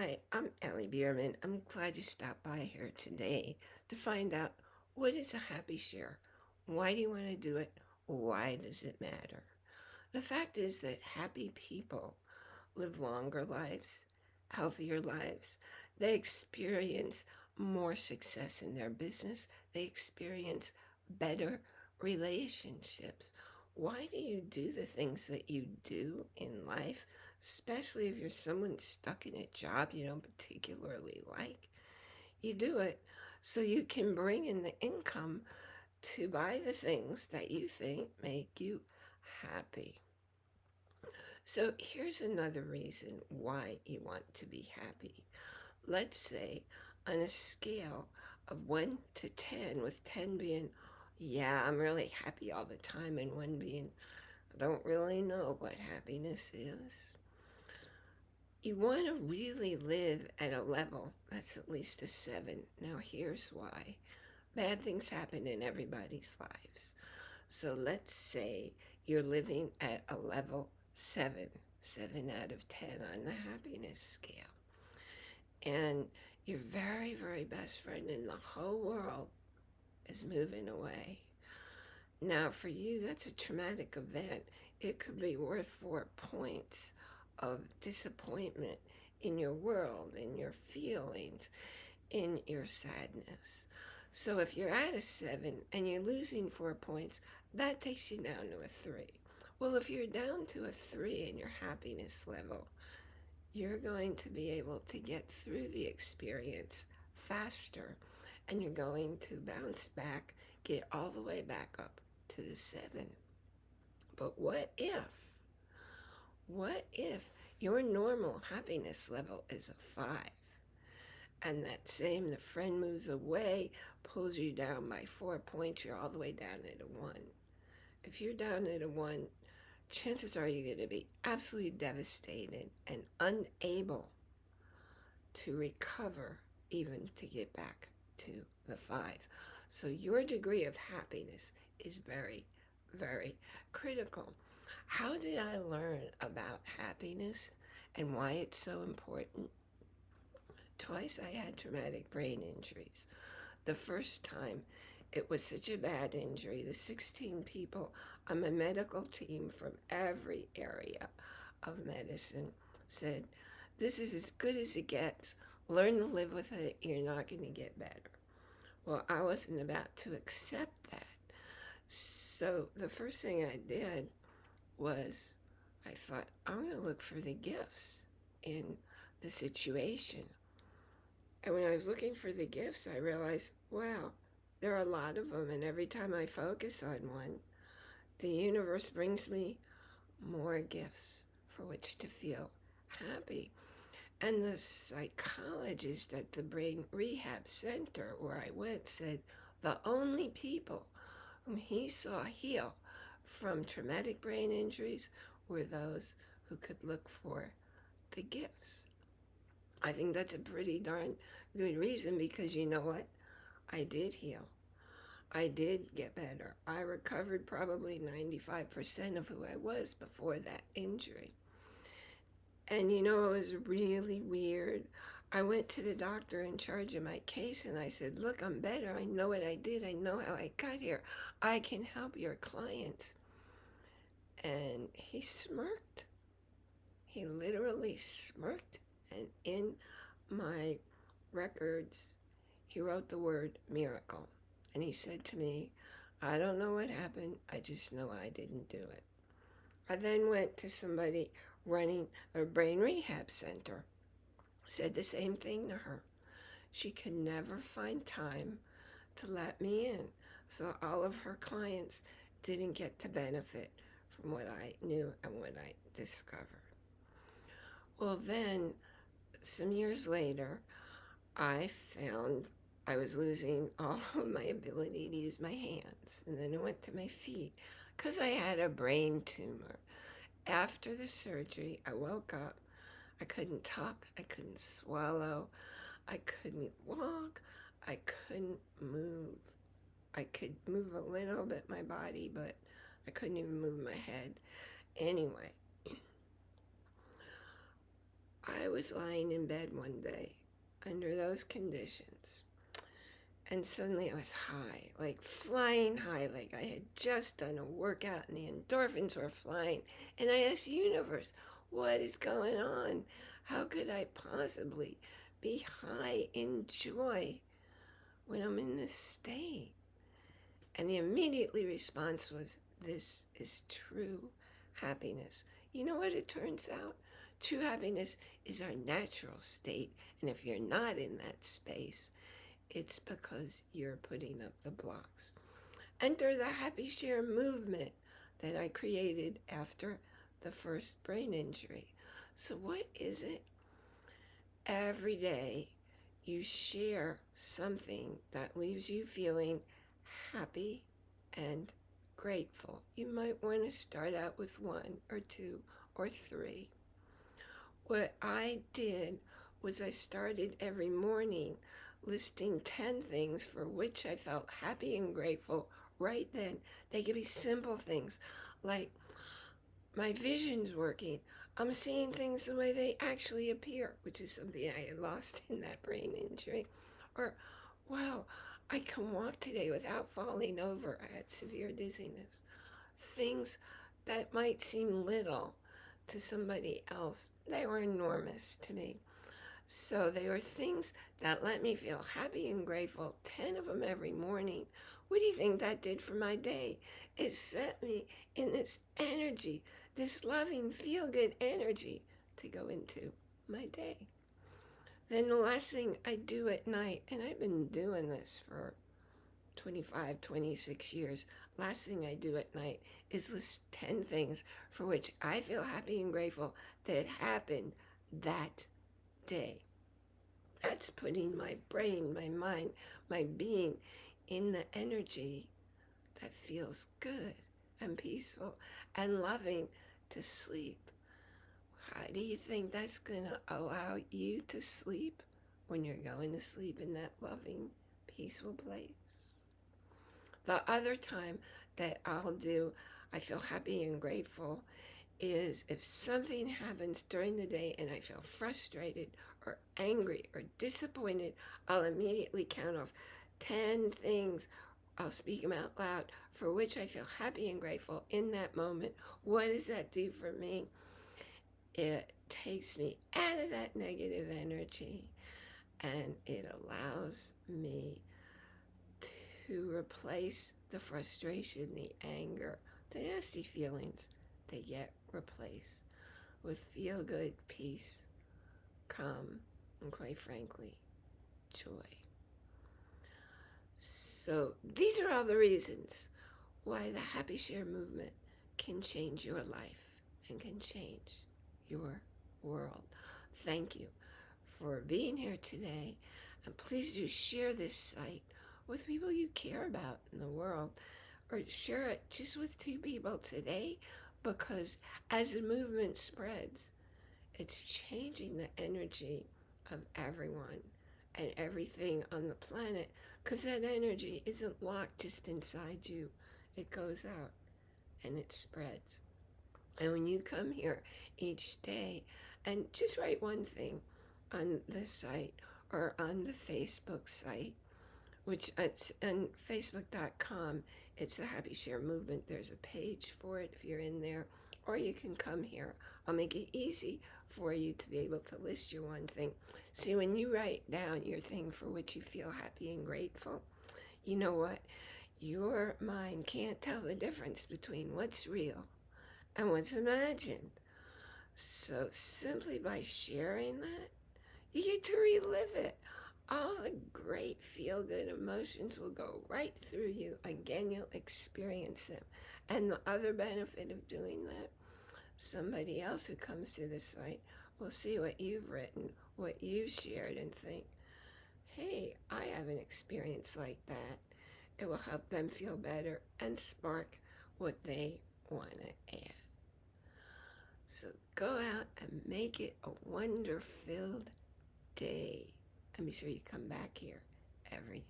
Hi, I'm Ellie Bierman. I'm glad you stopped by here today to find out what is a happy share? Why do you want to do it? Why does it matter? The fact is that happy people live longer lives, healthier lives. They experience more success in their business. They experience better relationships. Why do you do the things that you do in life? Especially if you're someone stuck in a job you don't particularly like. You do it so you can bring in the income to buy the things that you think make you happy. So here's another reason why you want to be happy. Let's say on a scale of 1 to 10, with 10 being, yeah, I'm really happy all the time, and 1 being, I don't really know what happiness is you want to really live at a level that's at least a seven. Now, here's why bad things happen in everybody's lives. So, let's say you're living at a level seven, seven out of 10 on the happiness scale. And your very, very best friend in the whole world is moving away. Now, for you, that's a traumatic event. It could be worth four points of disappointment in your world, in your feelings, in your sadness. So if you're at a seven and you're losing four points, that takes you down to a three. Well, if you're down to a three in your happiness level, you're going to be able to get through the experience faster and you're going to bounce back, get all the way back up to the seven. But what if what if your normal happiness level is a five? And that same, the friend moves away, pulls you down by four points, you're all the way down at a one. If you're down at a one, chances are you're going to be absolutely devastated and unable to recover even to get back to the five. So your degree of happiness is very, very critical. How did I learn about happiness and why it's so important? Twice I had traumatic brain injuries. The first time, it was such a bad injury. The 16 people on my medical team from every area of medicine said, This is as good as it gets. Learn to live with it. You're not going to get better. Well, I wasn't about to accept that. So the first thing I did was I thought, I'm going to look for the gifts in the situation. And when I was looking for the gifts, I realized, wow, there are a lot of them. And every time I focus on one, the universe brings me more gifts for which to feel happy. And the psychologist at the Brain Rehab Center where I went said the only people whom he saw heal from traumatic brain injuries were those who could look for the gifts. I think that's a pretty darn good reason because you know what? I did heal. I did get better. I recovered probably 95% of who I was before that injury. And you know, it was really weird. I went to the doctor in charge of my case and I said, Look, I'm better. I know what I did. I know how I got here. I can help your clients. And he smirked. He literally smirked. And in my records, he wrote the word miracle. And he said to me, I don't know what happened. I just know I didn't do it. I then went to somebody running a brain rehab center. Said the same thing to her. She could never find time to let me in. So all of her clients didn't get to benefit from what I knew and what I discovered. Well, then, some years later, I found I was losing all of my ability to use my hands. And then I went to my feet because I had a brain tumor. After the surgery, I woke up. I couldn't talk. I couldn't swallow. I couldn't walk. I couldn't move. I could move a little bit my body, but I couldn't even move my head. Anyway, I was lying in bed one day under those conditions, and suddenly I was high, like flying high, like I had just done a workout and the endorphins were flying. And I asked the universe, what is going on? How could I possibly be high in joy when I'm in this state? And the immediately response was, this is true happiness. You know what it turns out? True happiness is our natural state. And if you're not in that space, it's because you're putting up the blocks. Enter the Happy Share movement that I created after the first brain injury. So, what is it? Every day you share something that leaves you feeling happy and grateful. You might want to start out with one or two or three. What I did was I started every morning listing 10 things for which I felt happy and grateful right then. They could be simple things like my vision's working. I'm seeing things the way they actually appear, which is something I had lost in that brain injury. Or, wow, I can walk today without falling over. I had severe dizziness. Things that might seem little to somebody else, they were enormous to me. So they were things that let me feel happy and grateful, 10 of them every morning. What do you think that did for my day? It set me in this energy, this loving, feel good energy to go into my day. Then the last thing I do at night, and I've been doing this for 25, 26 years, last thing I do at night is list 10 things for which I feel happy and grateful that happened that day. That's putting my brain, my mind, my being in the energy that feels good and peaceful and loving to sleep. How do you think that's going to allow you to sleep when you're going to sleep in that loving, peaceful place? The other time that I'll do, I feel happy and grateful, is if something happens during the day and I feel frustrated or angry or disappointed, I'll immediately count off 10 things. I'll speak them out loud for which I feel happy and grateful in that moment. What does that do for me? It takes me out of that negative energy and it allows me to replace the frustration, the anger, the nasty feelings. They get replaced with feel good, peace, calm, and quite frankly, joy. So these are all the reasons why the Happy Share movement can change your life and can change your world. Thank you for being here today. And please do share this site with people you care about in the world or share it just with two people today because as the movement spreads, it's changing the energy of everyone and everything on the planet because that energy isn't locked just inside you. It goes out and it spreads. And when you come here each day and just write one thing on the site or on the Facebook site, which it's on facebook.com, it's the Happy Share Movement. There's a page for it if you're in there, or you can come here. I'll make it easy for you to be able to list your one thing. See, when you write down your thing for which you feel happy and grateful, you know what? Your mind can't tell the difference between what's real and what's imagined. So simply by sharing that, you get to relive it. All the great feel good emotions will go right through you. Again, you'll experience them. And the other benefit of doing that, somebody else who comes to the site will see what you've written, what you've shared, and think, hey, I have an experience like that. It will help them feel better and spark what they want to add. So go out and make it a wonder filled day. And be sure you come back here every